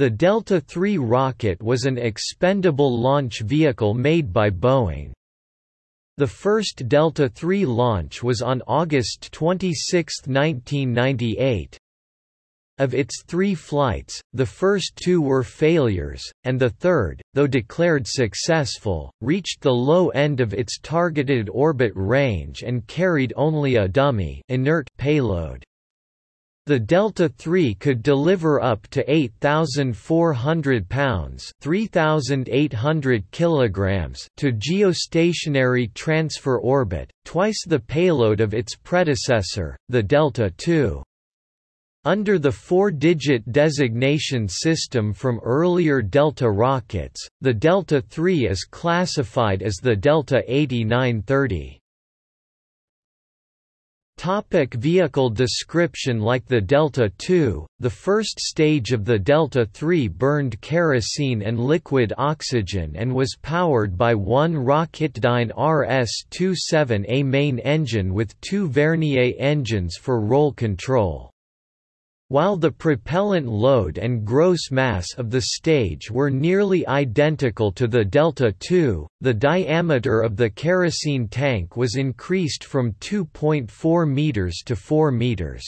The Delta III rocket was an expendable launch vehicle made by Boeing. The first Delta III launch was on August 26, 1998. Of its three flights, the first two were failures, and the third, though declared successful, reached the low end of its targeted orbit range and carried only a dummy inert payload. The Delta III could deliver up to 8,400 pounds (3,800 kilograms) to geostationary transfer orbit, twice the payload of its predecessor, the Delta II. Under the four-digit designation system from earlier Delta rockets, the Delta III is classified as the Delta 8930. Topic vehicle description Like the Delta II, the first stage of the Delta III burned kerosene and liquid oxygen and was powered by one Rocketdyne RS-27A main engine with two Vernier engines for roll control. While the propellant load and gross mass of the stage were nearly identical to the Delta II, the diameter of the kerosene tank was increased from 2.4 meters to 4 meters.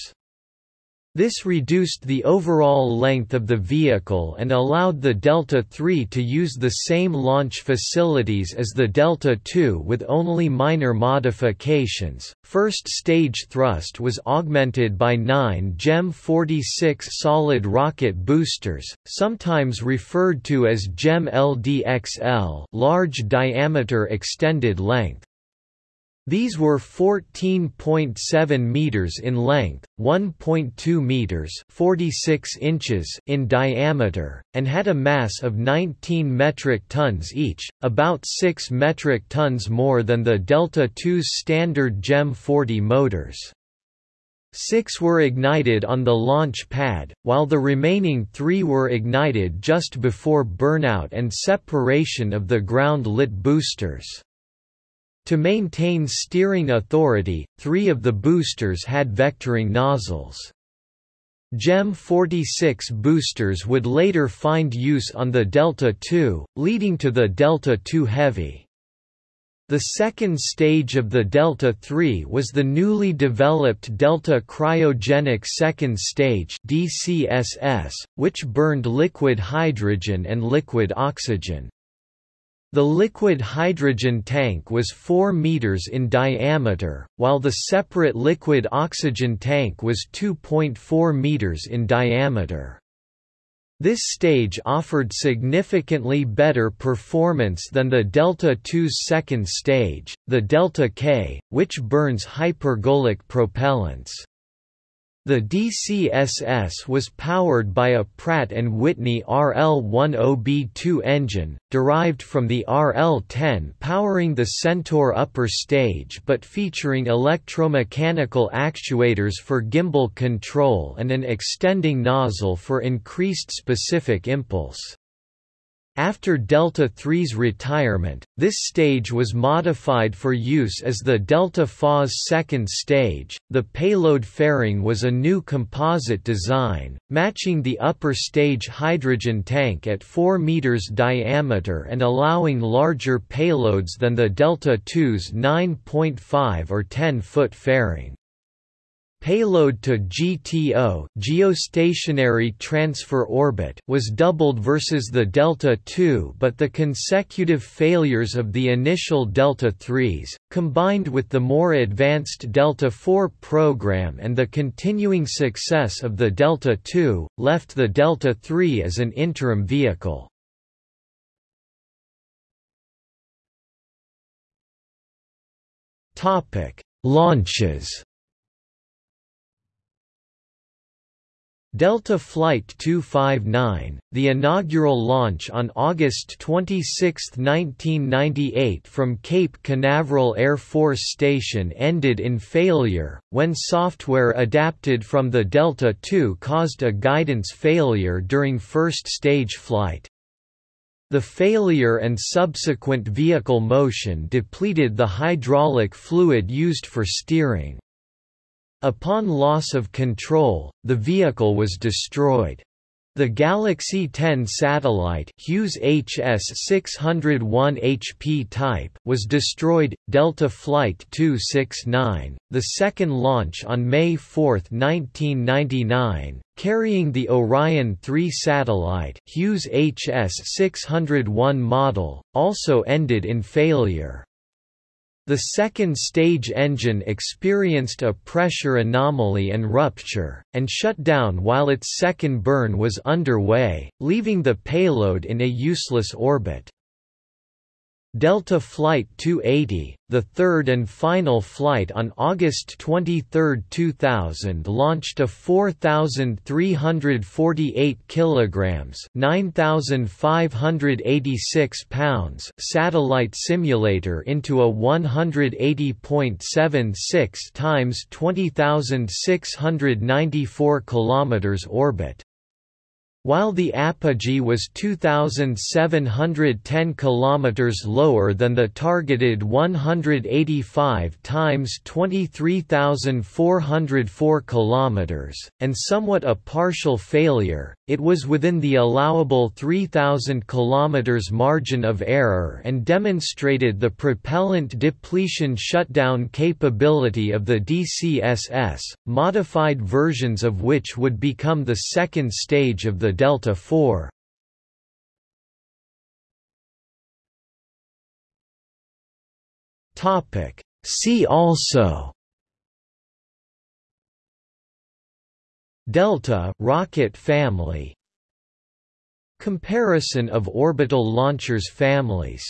This reduced the overall length of the vehicle and allowed the Delta III to use the same launch facilities as the Delta II with only minor modifications. First stage thrust was augmented by nine GEM 46 solid rocket boosters, sometimes referred to as GEM LDXL large diameter extended length. These were 14.7 meters in length, 1.2 meters (46 inches) in diameter, and had a mass of 19 metric tons each, about 6 metric tons more than the Delta II's standard GEM 40 motors. Six were ignited on the launch pad, while the remaining three were ignited just before burnout and separation of the ground-lit boosters. To maintain steering authority, three of the boosters had vectoring nozzles. GEM 46 boosters would later find use on the Delta II, leading to the Delta II Heavy. The second stage of the Delta III was the newly developed Delta Cryogenic Second Stage DCSS, which burned liquid hydrogen and liquid oxygen. The liquid hydrogen tank was 4 meters in diameter, while the separate liquid oxygen tank was 2.4 meters in diameter. This stage offered significantly better performance than the Delta II's second stage, the Delta K, which burns hypergolic propellants. The DCSS was powered by a Pratt & Whitney RL-10B2 engine, derived from the RL-10 powering the Centaur upper stage but featuring electromechanical actuators for gimbal control and an extending nozzle for increased specific impulse. After Delta III's retirement, this stage was modified for use as the Delta IV's second stage. The payload fairing was a new composite design, matching the upper stage hydrogen tank at 4 meters diameter and allowing larger payloads than the Delta II's 9.5 or 10 foot fairing. Payload to GTO geostationary transfer orbit was doubled versus the Delta II but the consecutive failures of the initial Delta IIIs, combined with the more advanced Delta IV program and the continuing success of the Delta II, left the Delta III as an interim vehicle. Launches Delta Flight 259, the inaugural launch on August 26, 1998 from Cape Canaveral Air Force Station ended in failure, when software adapted from the Delta II caused a guidance failure during first stage flight. The failure and subsequent vehicle motion depleted the hydraulic fluid used for steering. Upon loss of control, the vehicle was destroyed. The Galaxy 10 satellite Hughes HS-601 HP type was destroyed, Delta Flight 269, the second launch on May 4, 1999, carrying the Orion 3 satellite Hughes HS-601 model, also ended in failure. The second stage engine experienced a pressure anomaly and rupture, and shut down while its second burn was underway, leaving the payload in a useless orbit. Delta Flight 280, the third and final flight on August 23, 2000, launched a 4,348 kilograms (9,586 pounds) satellite simulator into a 180.76 times 20,694 kilometers orbit. While the apogee was 2710 km lower than the targeted 185 times 23404 km and somewhat a partial failure, it was within the allowable 3000 km margin of error and demonstrated the propellant depletion shutdown capability of the DCSS, modified versions of which would become the second stage of the delta IV. See also Delta rocket family. Comparison of orbital launchers families